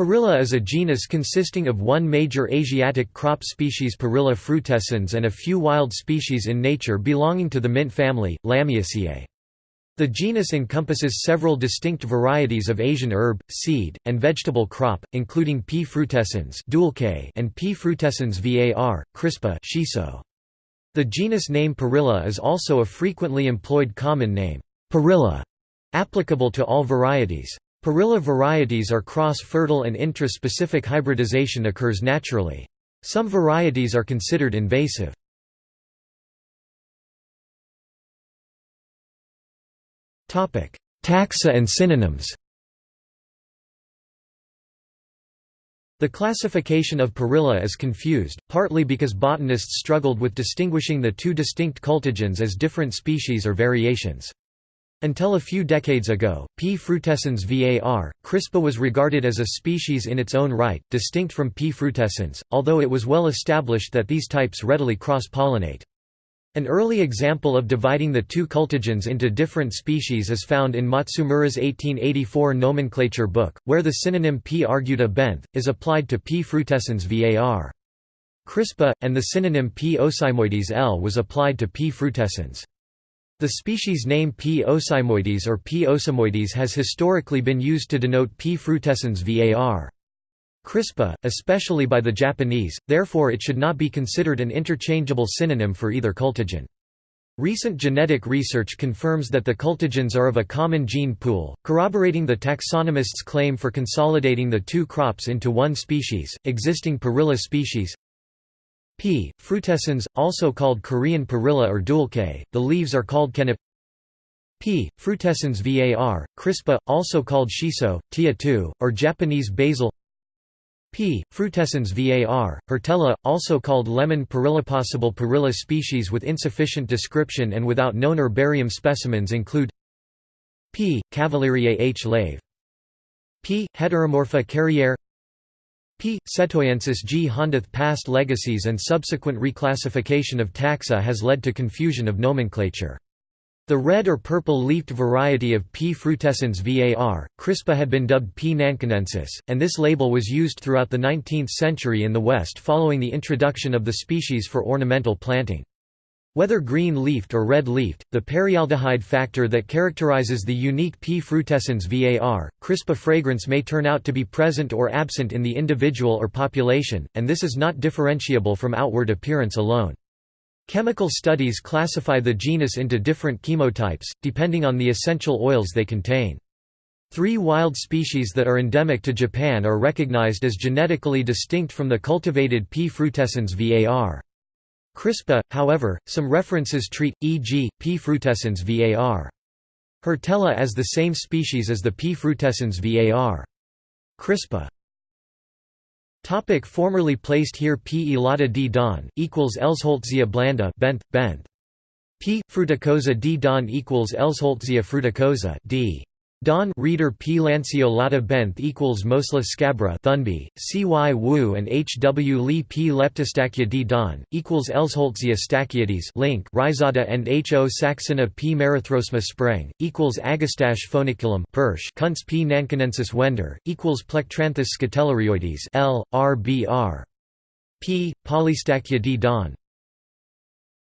Perilla is a genus consisting of one major Asiatic crop species Perilla frutescens and a few wild species in nature belonging to the mint family, Lamiaceae. The genus encompasses several distinct varieties of Asian herb, seed, and vegetable crop, including P. frutescens and P. frutescens var. crispa shiso. The genus name Perilla is also a frequently employed common name, Perilla, applicable to all varieties. Perilla varieties are cross-fertile and intra-specific hybridization occurs naturally. Some varieties are considered invasive. Taxa and synonyms The classification of Perilla is confused, partly because botanists struggled with distinguishing the two distinct cultigens as different species or variations. Until a few decades ago, P. frutescens var. crispa was regarded as a species in its own right, distinct from P. frutescens, although it was well established that these types readily cross-pollinate. An early example of dividing the two cultigens into different species is found in Matsumura's 1884 nomenclature book, where the synonym P. arguta benth. is applied to P. frutescens var. crispa, and the synonym P. ocymoides L was applied to P. frutescens. The species name P. ocymoides or P. ocymoides has historically been used to denote P. frutescens var. crispa, especially by the Japanese, therefore it should not be considered an interchangeable synonym for either cultigen. Recent genetic research confirms that the cultigens are of a common gene pool, corroborating the taxonomists' claim for consolidating the two crops into one species. Existing Perilla species P. frutescens, also called Korean perilla or deulkkae, the leaves are called kkaennip P. frutescens var. crispa, also called shiso, tia 2, or Japanese basil P. frutescens var. hirtella, also called lemon perilla. Possible perilla species with insufficient description and without known herbarium specimens include P. cavalleriae H. lave P. heteromorpha carriere P. setoyensis G. Hondath past legacies and subsequent reclassification of taxa has led to confusion of nomenclature. The red or purple-leafed variety of P. frutescens var. crispa had been dubbed P. nankinensis, and this label was used throughout the 19th century in the West following the introduction of the species for ornamental planting. Whether green-leafed or red-leafed, the perillaldehyde factor that characterizes the unique P. frutescens var. crispa fragrance may turn out to be present or absent in the individual or population, and this is not differentiable from outward appearance alone. Chemical studies classify the genus into different chemotypes, depending on the essential oils they contain. Three wild species that are endemic to Japan are recognized as genetically distinct from the cultivated P. frutescens var. Crispa, however, some references treat, e.g., P. frutescens var. Hirtella as the same species as the P. frutescens var. Crispa. Topic formerly placed here P. elata d Don, equals Elsholtzia blanda benth, benth. P. fruticosa d Don equals Elsholtzia fruticosa d. Don reader P. Lanceolata benth equals Mosla scabra Thunby, C Y Wu and H W Li P. Leptostachya d. Don equals Elsholtzia stachyoides link Raizada and H O Saxena P. Merithrosma spreng equals Agastache foeniculum Pursh Kuntze P. Nankinensis wender equals Plectranthus scutellariioides L R B R. P. Polystachya d. Don